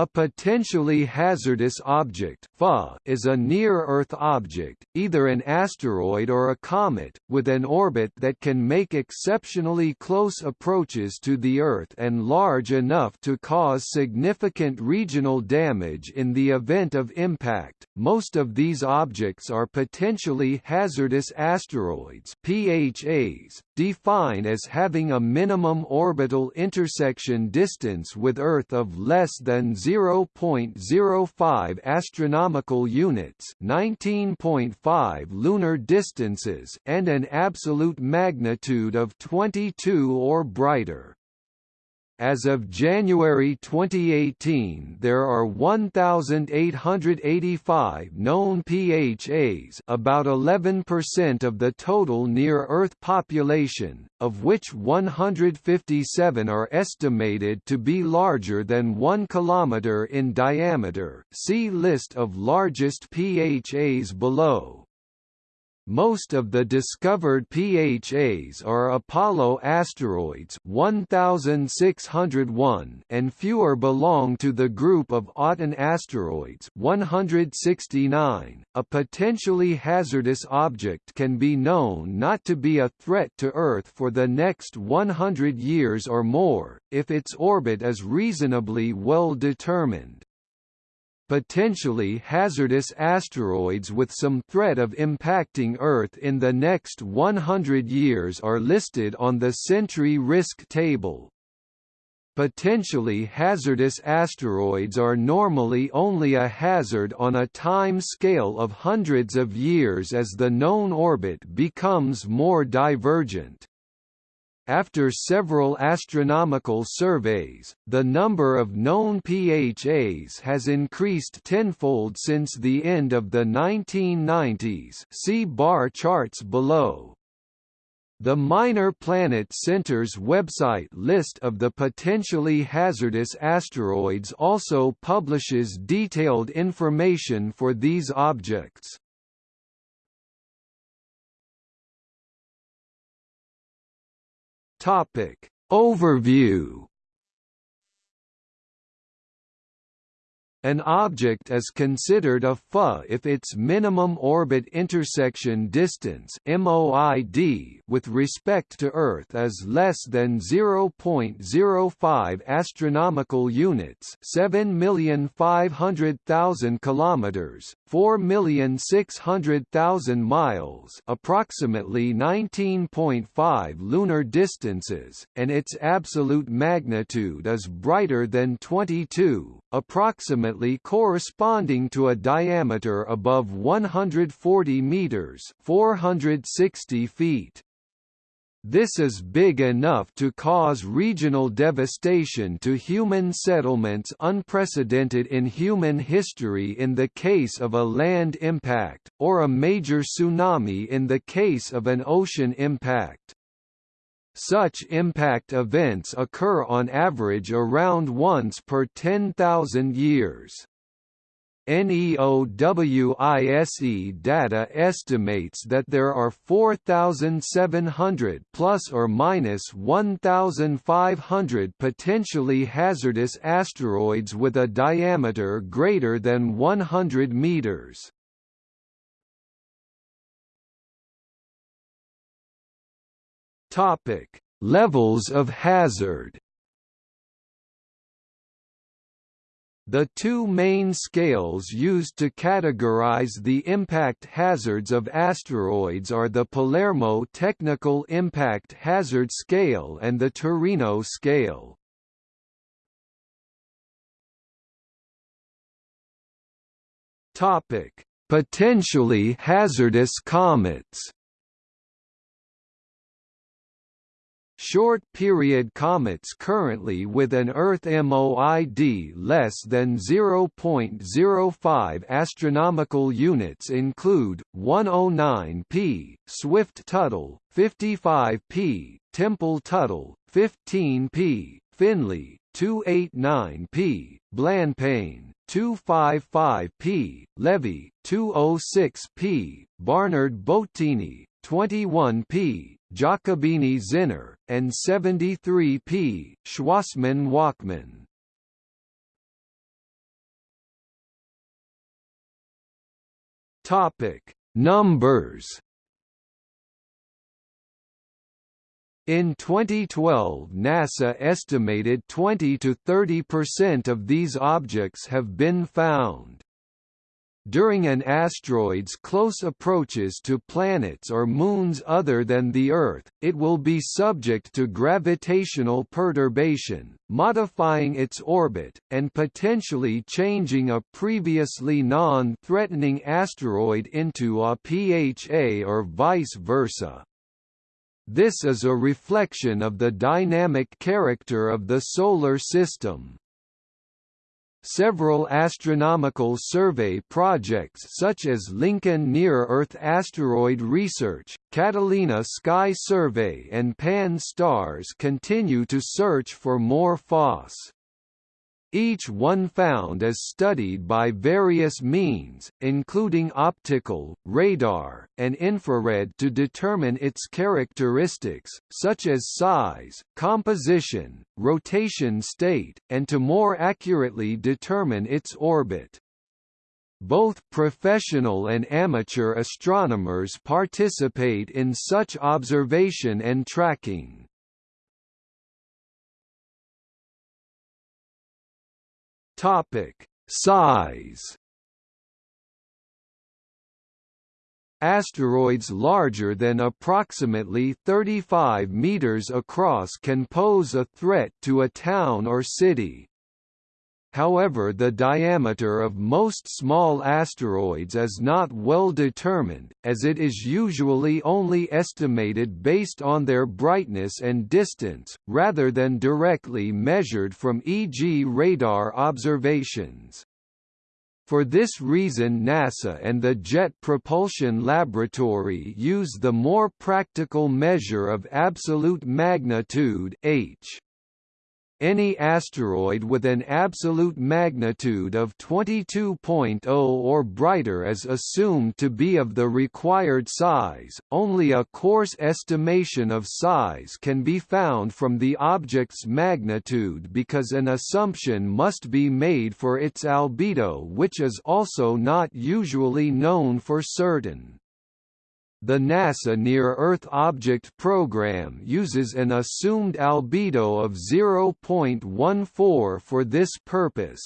A potentially hazardous object is a near-Earth object, either an asteroid or a comet, with an orbit that can make exceptionally close approaches to the Earth and large enough to cause significant regional damage in the event of impact. Most of these objects are potentially hazardous asteroids (PHAs), defined as having a minimum orbital intersection distance with Earth of less than 0.05 astronomical units, 19.5 lunar distances, and an absolute magnitude of 22 or brighter. As of January 2018 there are 1,885 known PHAs about 11% of the total near-Earth population, of which 157 are estimated to be larger than 1 km in diameter see list of largest PHAs below. Most of the discovered PHAs are Apollo asteroids 1601 and fewer belong to the group of Aten asteroids 169. A potentially hazardous object can be known not to be a threat to Earth for the next 100 years or more, if its orbit is reasonably well determined potentially hazardous asteroids with some threat of impacting Earth in the next 100 years are listed on the Sentry Risk Table. Potentially hazardous asteroids are normally only a hazard on a time scale of hundreds of years as the known orbit becomes more divergent. After several astronomical surveys, the number of known PHAs has increased tenfold since the end of the 1990s see bar charts below. The Minor Planet Center's website list of the potentially hazardous asteroids also publishes detailed information for these objects. Topic. Overview An object is considered a FA if its minimum orbit intersection distance (MOID) with respect to Earth is less than 0.05 astronomical units, 7,500,000 kilometers, 4,600,000 miles, approximately 19.5 lunar distances, and its absolute magnitude is brighter than 22, approximately corresponding to a diameter above 140 meters, 460 feet. This is big enough to cause regional devastation to human settlements unprecedented in human history in the case of a land impact, or a major tsunami in the case of an ocean impact. Such impact events occur on average around once per 10,000 years. NEOWISE data estimates that there are 4,700 plus or minus 1,500 potentially hazardous asteroids with a diameter greater than 100 meters. Topic: Levels of hazard. The two main scales used to categorize the impact hazards of asteroids are the Palermo Technical Impact Hazard Scale and the Torino scale. Topic: Potentially hazardous comets. Short-period comets currently with an Earth MOID less than 0.05 astronomical units include 109P, Swift-Tuttle, 55P, Tempel-Tuttle, 15P, Finlay, 289P, Blancpain, 255P, Levy, 206P, Barnard Boattini, 21p, Giacobini Zinner, and 73p, Schwassmann Wachmann. Topic: Numbers. In 2012 NASA estimated 20 to 30 percent of these objects have been found. During an asteroid's close approaches to planets or moons other than the Earth, it will be subject to gravitational perturbation, modifying its orbit, and potentially changing a previously non-threatening asteroid into a PHA or vice versa. This is a reflection of the dynamic character of the Solar System. Several astronomical survey projects such as Lincoln Near-Earth Asteroid Research, Catalina Sky Survey and Pan-STARRS continue to search for more PHAS. Each one found is studied by various means, including optical, radar, and infrared to determine its characteristics, such as size, composition, rotation state, and to more accurately determine its orbit. Both professional and amateur astronomers participate in such observation and tracking. Topic: Size. Asteroids larger than approximately 35 meters across can pose a threat to a town or city. However the diameter of most small asteroids is not well determined, as it is usually only estimated based on their brightness and distance, rather than directly measured from e.g. radar observations. For this reason NASA and the Jet Propulsion Laboratory use the more practical measure of absolute magnitude h. Any asteroid with an absolute magnitude of 22.0 or brighter is assumed to be of the required size. Only a coarse estimation of size can be found from the object's magnitude because an assumption must be made for its albedo, which is also not usually known for certain. The NASA Near-Earth Object Program uses an assumed albedo of 0.14 for this purpose.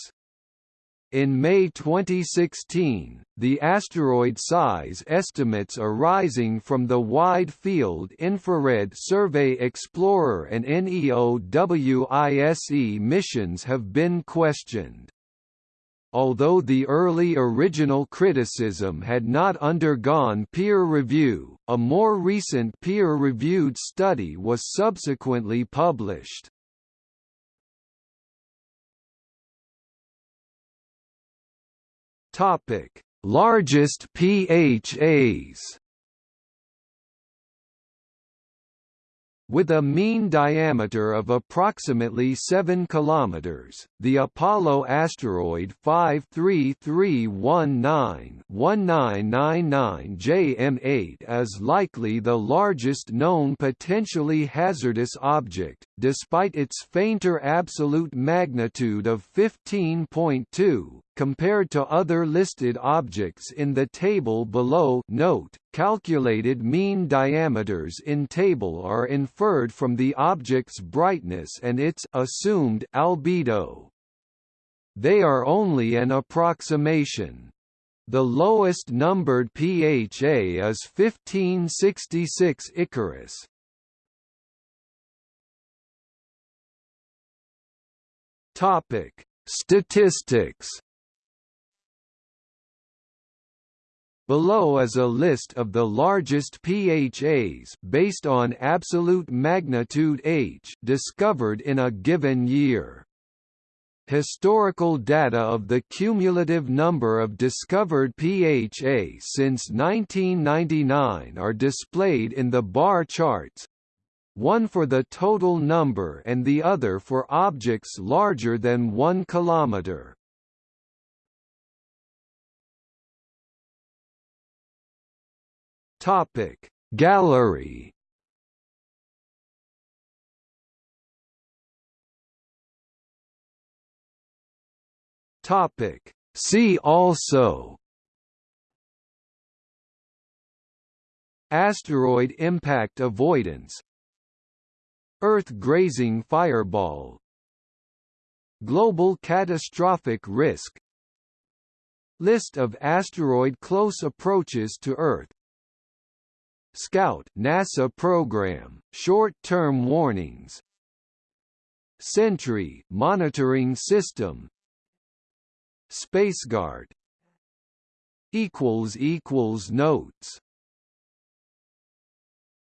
In May 2016, the asteroid size estimates arising from the Wide Field Infrared Survey Explorer and NEOWISE missions have been questioned. Although the early original criticism had not undergone peer review, a more recent peer-reviewed study was subsequently published. Topic: Largest PHAs With a mean diameter of approximately 7 km, the Apollo asteroid 53319-1999 JM8 is likely the largest known potentially hazardous object, despite its fainter absolute magnitude of 15.2, compared to other listed objects in the table below note, calculated mean diameters in table are inferred from the object's brightness and its assumed albedo. They are only an approximation. The lowest numbered PHA is 1566 Icarus. Topic: Statistics Below is a list of the largest PHAs based on absolute magnitude H discovered in a given year. Historical data of the cumulative number of discovered PHA since 1999 are displayed in the bar charts, one for the total number and the other for objects larger than 1 kilometer. Topic Gallery. Topic See also. Asteroid impact avoidance. Earth grazing fireball. Global catastrophic risk. List of asteroid close approaches to Earth Scout NASA program, short-term warnings. Sentry monitoring system. SpaceGuard equals equals notes